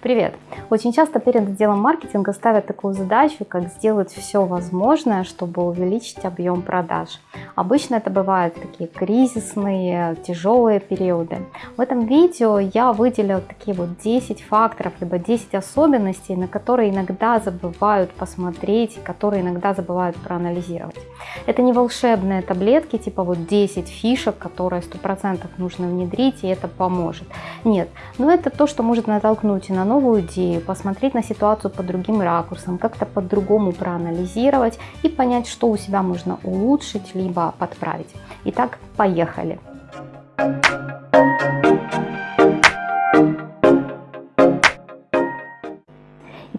Привет! Очень часто перед отделом маркетинга ставят такую задачу, как сделать все возможное, чтобы увеличить объем продаж. Обычно это бывают такие кризисные, тяжелые периоды. В этом видео я выделила такие вот 10 факторов, либо 10 особенностей, на которые иногда забывают посмотреть, которые иногда забывают проанализировать. Это не волшебные таблетки, типа вот 10 фишек, которые 100% нужно внедрить, и это поможет. Нет, но это то, что может натолкнуть на новую идею, посмотреть на ситуацию под другим ракурсом, как-то по-другому проанализировать и понять, что у себя можно улучшить, либо подправить. Итак, поехали!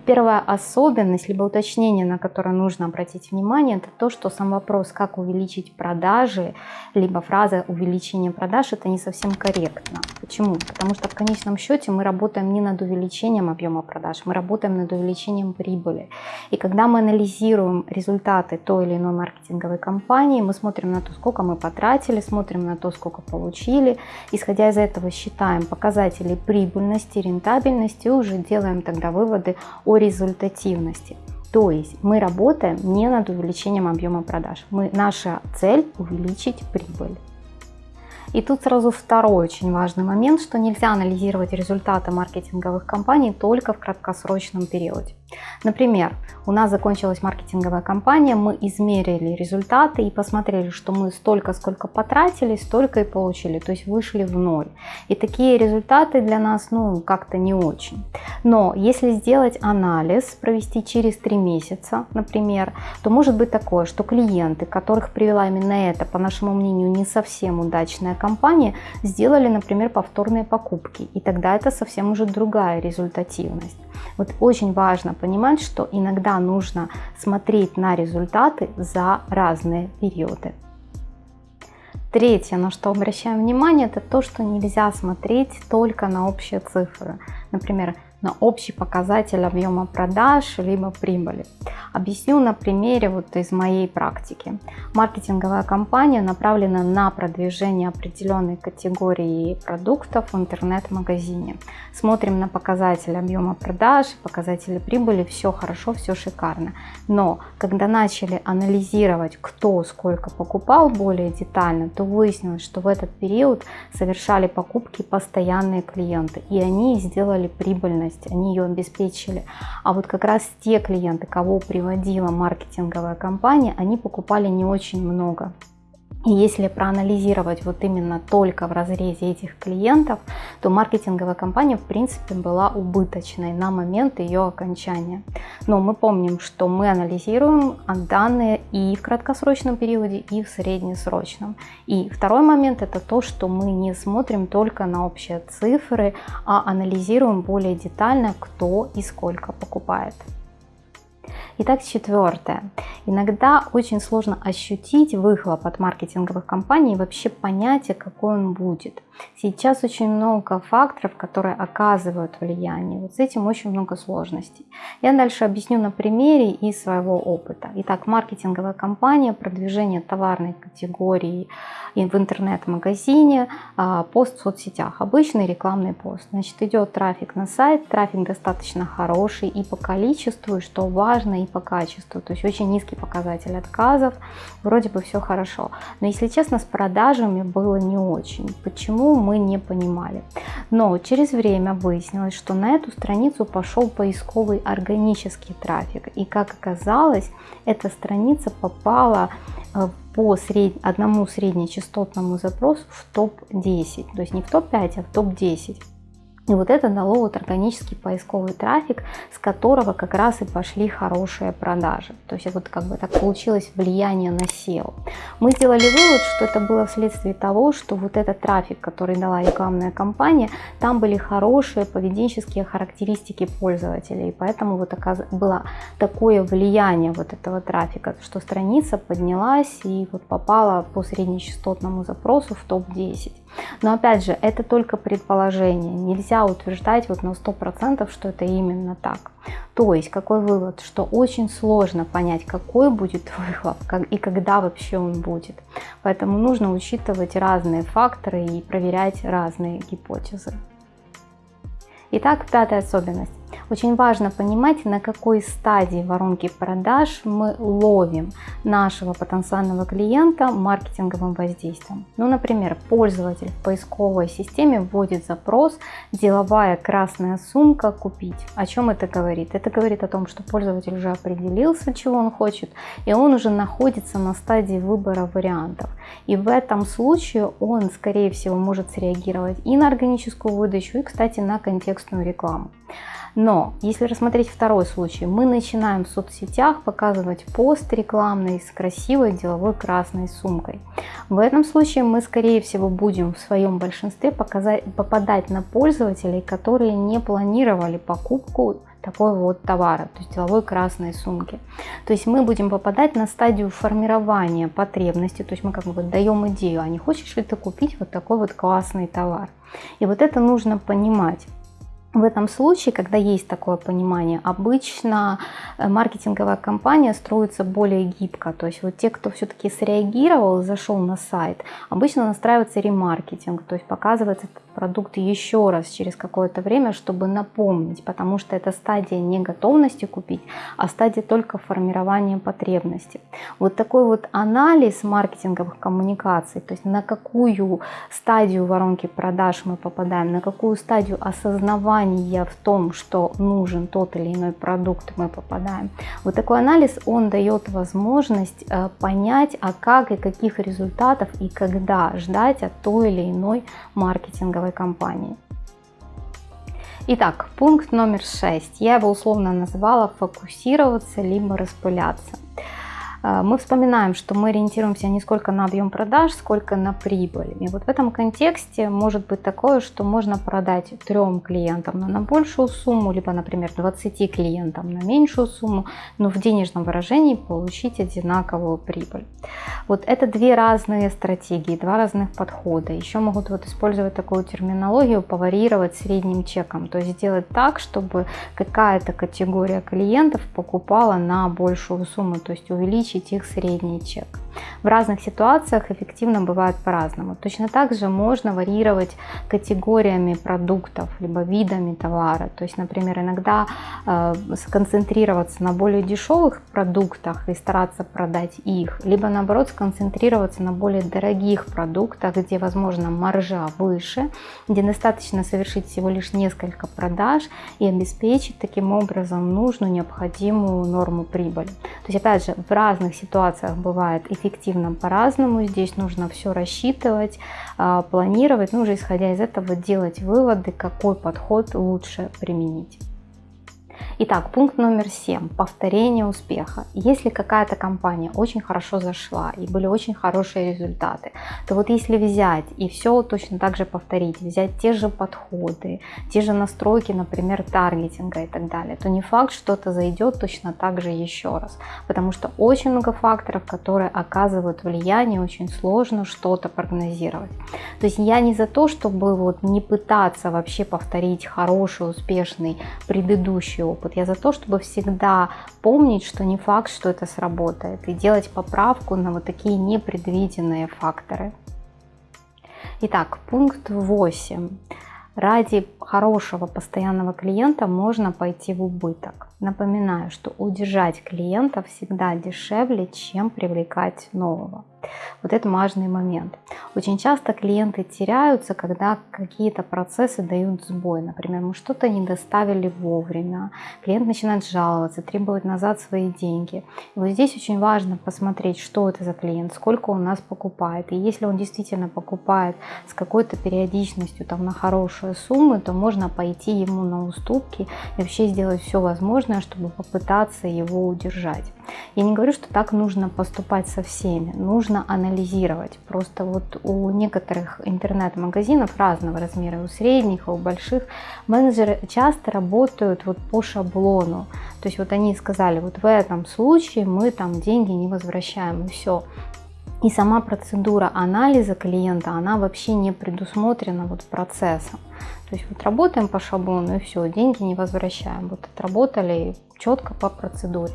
Первая особенность, либо уточнение, на которое нужно обратить внимание, это то, что сам вопрос, как увеличить продажи, либо фраза увеличение продаж, это не совсем корректно. Почему? Потому что в конечном счете мы работаем не над увеличением объема продаж, мы работаем над увеличением прибыли. И когда мы анализируем результаты той или иной маркетинговой кампании, мы смотрим на то, сколько мы потратили, смотрим на то, сколько получили, исходя из этого считаем показатели прибыльности, рентабельности и уже делаем тогда выводы о результативности. То есть мы работаем не над увеличением объема продаж. Мы, наша цель увеличить прибыль. И тут сразу второй очень важный момент, что нельзя анализировать результаты маркетинговых кампаний только в краткосрочном периоде. Например, у нас закончилась маркетинговая кампания, мы измерили результаты и посмотрели, что мы столько, сколько потратили, столько и получили, то есть вышли в ноль. И такие результаты для нас, ну, как-то не очень. Но если сделать анализ, провести через три месяца, например, то может быть такое, что клиенты, которых привела именно эта, по нашему мнению, не совсем удачная компания, сделали, например, повторные покупки. И тогда это совсем уже другая результативность. Вот очень важно понимать, что иногда нужно смотреть на результаты за разные периоды. Третье, на что обращаем внимание, это то, что нельзя смотреть только на общие цифры. Например, на общий показатель объема продаж либо прибыли. Объясню на примере вот из моей практики. Маркетинговая кампания направлена на продвижение определенной категории продуктов в интернет-магазине. Смотрим на показатели объема продаж, показатели прибыли, все хорошо, все шикарно. Но когда начали анализировать, кто сколько покупал более детально, то выяснилось, что в этот период совершали покупки постоянные клиенты, и они сделали прибыльность потребность, они ее обеспечили. А вот как раз те клиенты, кого приводила маркетинговая компания, они покупали не очень много. И если проанализировать вот именно только в разрезе этих клиентов, то маркетинговая компания в принципе была убыточной на момент ее окончания. Но мы помним, что мы анализируем данные и в краткосрочном периоде, и в среднесрочном. И второй момент это то, что мы не смотрим только на общие цифры, а анализируем более детально, кто и сколько покупает. Итак, четвертое. Иногда очень сложно ощутить выхлоп от маркетинговых компаний и вообще понятие, какой он будет. Сейчас очень много факторов, которые оказывают влияние. Вот с этим очень много сложностей. Я дальше объясню на примере из своего опыта. Итак, маркетинговая компания, продвижение товарной категории в интернет-магазине, а, пост в соцсетях, обычный рекламный пост. Значит, идет трафик на сайт, трафик достаточно хороший и по количеству, и что важно, и по качеству. То есть очень низкий показатель отказов, вроде бы все хорошо. Но если честно, с продажами было не очень. Почему? мы не понимали. Но через время выяснилось, что на эту страницу пошел поисковый органический трафик. И как оказалось, эта страница попала э, по сред... одному среднечастотному запросу в топ-10. То есть не в топ-5, а в топ-10. И вот это дало вот органический поисковый трафик, с которого как раз и пошли хорошие продажи. То есть вот как бы так получилось влияние на SEO. Мы сделали вывод, что это было вследствие того, что вот этот трафик, который дала рекламная кампания, там были хорошие поведенческие характеристики пользователей. И поэтому вот было такое влияние вот этого трафика, что страница поднялась и вот попала по среднечастотному запросу в топ-10. Но опять же, это только предположение. Нельзя утверждать вот на 100%, что это именно так. То есть, какой вывод? Что очень сложно понять, какой будет выхлоп как, и когда вообще он будет. Поэтому нужно учитывать разные факторы и проверять разные гипотезы. Итак, пятая особенность. Очень важно понимать, на какой стадии воронки продаж мы ловим нашего потенциального клиента маркетинговым воздействием. Ну, например, пользователь в поисковой системе вводит запрос «деловая красная сумка купить». О чем это говорит? Это говорит о том, что пользователь уже определился, чего он хочет, и он уже находится на стадии выбора вариантов. И в этом случае он, скорее всего, может среагировать и на органическую выдачу, и, кстати, на контекстную рекламу. Но если рассмотреть второй случай, мы начинаем в соцсетях показывать пост рекламный с красивой деловой красной сумкой. В этом случае мы скорее всего будем в своем большинстве показать, попадать на пользователей, которые не планировали покупку такой вот товара, то есть деловой красной сумки. То есть мы будем попадать на стадию формирования потребности, то есть мы как бы даем идею, а не хочешь ли ты купить вот такой вот классный товар. И вот это нужно понимать. В этом случае, когда есть такое понимание, обычно э, маркетинговая кампания строится более гибко. То есть вот те, кто все-таки среагировал, зашел на сайт, обычно настраивается ремаркетинг, то есть показывается продукт еще раз через какое-то время, чтобы напомнить, потому что это стадия не готовности купить, а стадия только формирования потребности. Вот такой вот анализ маркетинговых коммуникаций, то есть на какую стадию воронки продаж мы попадаем, на какую стадию осознавания в том, что нужен тот или иной продукт мы попадаем. Вот такой анализ, он дает возможность э, понять, а как и каких результатов и когда ждать от той или иной маркетинговой маркетинговой компании. Итак, пункт номер 6. Я его условно назвала фокусироваться либо распыляться. А, мы вспоминаем, что мы ориентируемся не сколько на объем продаж, сколько на прибыль. И вот в этом контексте может быть такое, что можно продать трем клиентам на большую сумму, либо, например, 20 клиентам на меньшую сумму, но в денежном выражении получить одинаковую прибыль. Вот это две разные стратегии, два разных подхода. Еще могут вот использовать такую терминологию, поварировать средним чеком, то есть сделать так, чтобы какая-то категория клиентов покупала на большую сумму, то есть увеличить увеличить их средний чек. В разных ситуациях эффективно бывает по-разному. Точно так же можно варьировать категориями продуктов, либо видами товара. То есть, например, иногда э, сконцентрироваться на более дешевых продуктах и стараться продать их, либо наоборот сконцентрироваться на более дорогих продуктах, где, возможно, маржа выше, где достаточно совершить всего лишь несколько продаж и обеспечить таким образом нужную необходимую норму прибыли. То есть, опять же, в разных ситуациях бывает эффективно по-разному. Здесь нужно все рассчитывать, а, планировать, ну уже исходя из этого делать выводы, какой подход лучше применить. Итак, пункт номер 7. Повторение успеха. Если какая-то компания очень хорошо зашла и были очень хорошие результаты, то вот если взять и все точно так же повторить, взять те же подходы, те же настройки, например, таргетинга и так далее, то не факт, что это зайдет точно так же еще раз. Потому что очень много факторов, которые оказывают влияние, очень сложно что-то прогнозировать. То есть я не за то, чтобы вот не пытаться вообще повторить хороший, успешный предыдущий опыт, я за то, чтобы всегда помнить, что не факт, что это сработает, и делать поправку на вот такие непредвиденные факторы. Итак, пункт 8. Ради хорошего постоянного клиента можно пойти в убыток. Напоминаю, что удержать клиента всегда дешевле, чем привлекать нового. Вот это важный момент. Очень часто клиенты теряются, когда какие-то процессы дают сбой. Например, мы что-то не доставили вовремя, клиент начинает жаловаться, требовать назад свои деньги. И вот здесь очень важно посмотреть, что это за клиент, сколько он нас покупает. И если он действительно покупает с какой-то периодичностью там, на хорошие суммы, то можно пойти ему на уступки и вообще сделать все возможное, чтобы попытаться его удержать. Я не говорю, что так нужно поступать со всеми. Нужно анализировать. Просто вот у некоторых интернет-магазинов разного размера, у средних, у больших, менеджеры часто работают вот по шаблону. То есть вот они сказали, вот в этом случае мы там деньги не возвращаем, и все. И сама процедура анализа клиента, она вообще не предусмотрена вот процессом. То есть вот работаем по шаблону и все, деньги не возвращаем. Вот отработали четко по процедуре.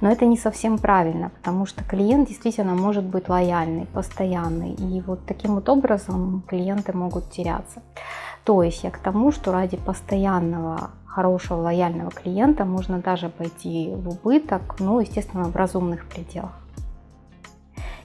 Но это не совсем правильно, потому что клиент действительно может быть лояльный, постоянный. И вот таким вот образом клиенты могут теряться. То есть я к тому, что ради постоянного хорошего лояльного клиента можно даже пойти в убыток, ну, естественно, в разумных пределах.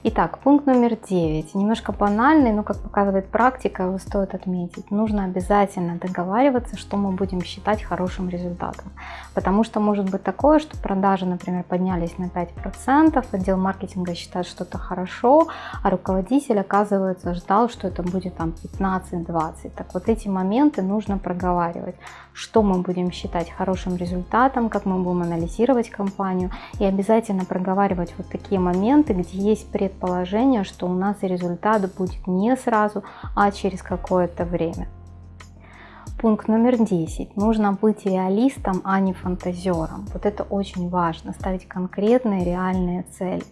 Итак, пункт номер 9. Немножко банальный, но, как показывает практика, его стоит отметить. Нужно обязательно договариваться, что мы будем считать хорошим результатом. Потому что может быть такое, что продажи, например, поднялись на 5%, отдел маркетинга считает, что это хорошо, а руководитель, оказывается, ждал, что это будет там 15-20. Так вот эти моменты нужно проговаривать, что мы будем считать хорошим результатом, как мы будем анализировать компанию и обязательно проговаривать вот такие моменты, где есть пред предположение, что у нас результат будет не сразу, а через какое-то время. Пункт номер 10. Нужно быть реалистом, а не фантазером. Вот это очень важно, ставить конкретные реальные цели.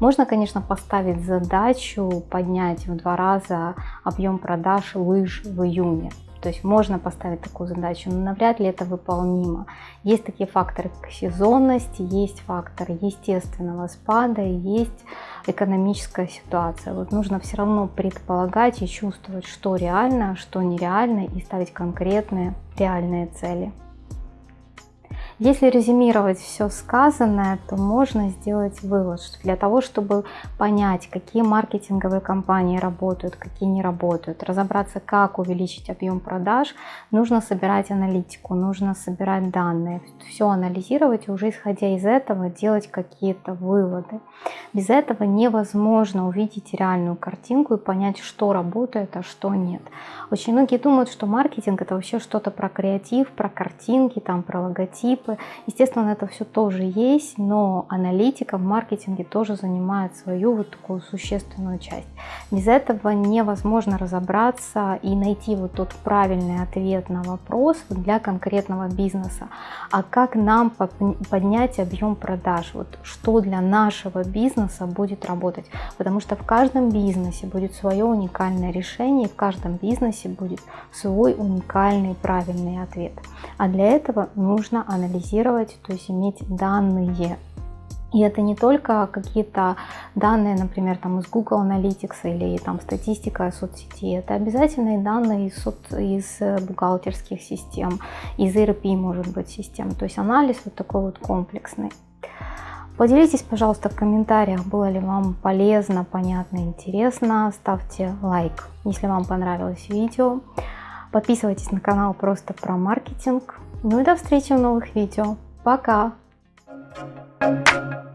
Можно, конечно, поставить задачу поднять в два раза объем продаж лыж в июне. То есть можно поставить такую задачу, но навряд ли это выполнимо. Есть такие факторы, как сезонность, есть факторы естественного спада, есть экономическая ситуация. Вот нужно все равно предполагать и чувствовать, что реально, что нереально, и ставить конкретные реальные цели. Если резюмировать все сказанное, то можно сделать вывод, что для того, чтобы понять, какие маркетинговые компании работают, какие не работают, разобраться, как увеличить объем продаж, нужно собирать аналитику, нужно собирать данные, все анализировать и уже исходя из этого делать какие-то выводы. Без этого невозможно увидеть реальную картинку и понять, что работает, а что нет. Очень многие думают, что маркетинг это вообще что-то про креатив, про картинки, там, про логотип, принципы. Естественно, это все тоже есть, но аналитика в маркетинге тоже занимает свою вот такую существенную часть. Без этого невозможно разобраться и найти вот тот правильный ответ на вопрос для конкретного бизнеса. А как нам поднять объем продаж? Вот что для нашего бизнеса будет работать? Потому что в каждом бизнесе будет свое уникальное решение, в каждом бизнесе будет свой уникальный правильный ответ. А для этого нужно анализировать анализировать, то есть иметь данные. И это не только какие-то данные, например, там из Google Analytics или там статистика соцсети, это обязательные данные из, из бухгалтерских систем, из ERP, может быть, систем. То есть анализ вот такой вот комплексный. Поделитесь, пожалуйста, в комментариях, было ли вам полезно, понятно, интересно. Ставьте лайк, если вам понравилось видео. Подписывайтесь на канал просто про маркетинг. Ну и до встречи в новых видео. Пока! Thank you.